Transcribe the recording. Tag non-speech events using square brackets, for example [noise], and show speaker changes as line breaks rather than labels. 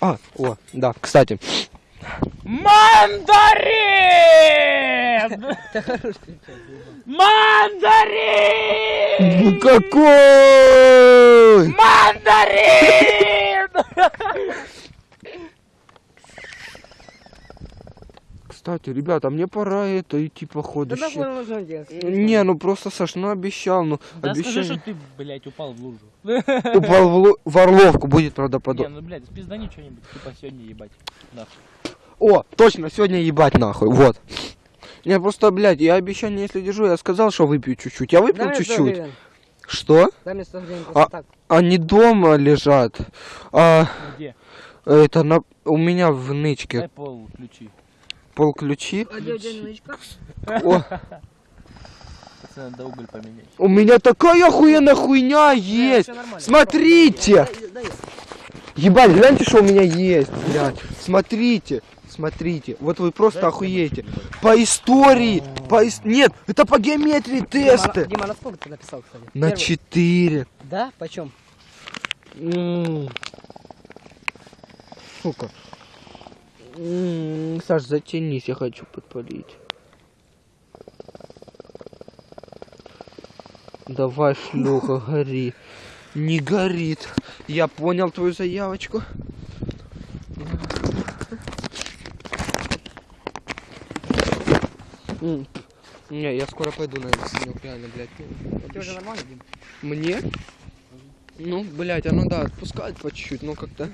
А, о, да, кстати.
Мандарин! [laughs] Мандарин!
Какой?
Мандарин! [laughs]
Кстати, ребята, мне пора это идти походу.
Да нахуй нужно делать?
Не, ну просто Саш, ну обещал, ну
Да скажи, что ты, блядь, упал в лужу.
Упал в, лу- в Орловку, будет, правда,
Не, ну, блядь, спиздани что-нибудь, типа сегодня ебать. Нахуй.
О, точно, сегодня ебать нахуй, вот. Не, просто, блядь, я обещание, если держу, я сказал, что выпью чуть-чуть. Я выпил
Дай мне 100
чуть-чуть. Что?
Дай мне 100 гривен просто
А-
так.
Они дома лежат. А,
Где?
это на... у меня в нычке
пол ключи.
Пол ключи. О,
надо уголь поменять.
у меня такая охуенная хуйня есть. Смотрите. Ебать, гляньте, что у меня есть, блядь. Смотрите, смотрите. Вот вы просто
Дай
охуеете. По истории, по ис- Нет, это по геометрии
Дима,
тесты.
на- Дима, на сколько ты написал, кстати?
На
Первый.
4.
Да? Почем?
Сука. М, Саш, затянись, я хочу подпалить. Давай, шлюха, [laughs] гори. Не горит. Я понял твою заявочку. М, Не, я скоро пойду на этот снег, реально, блядь.
Тебя уже нормально, Дим?
Мне? Ну, блядь, оно да, отпускает по чуть-чуть, но как-то...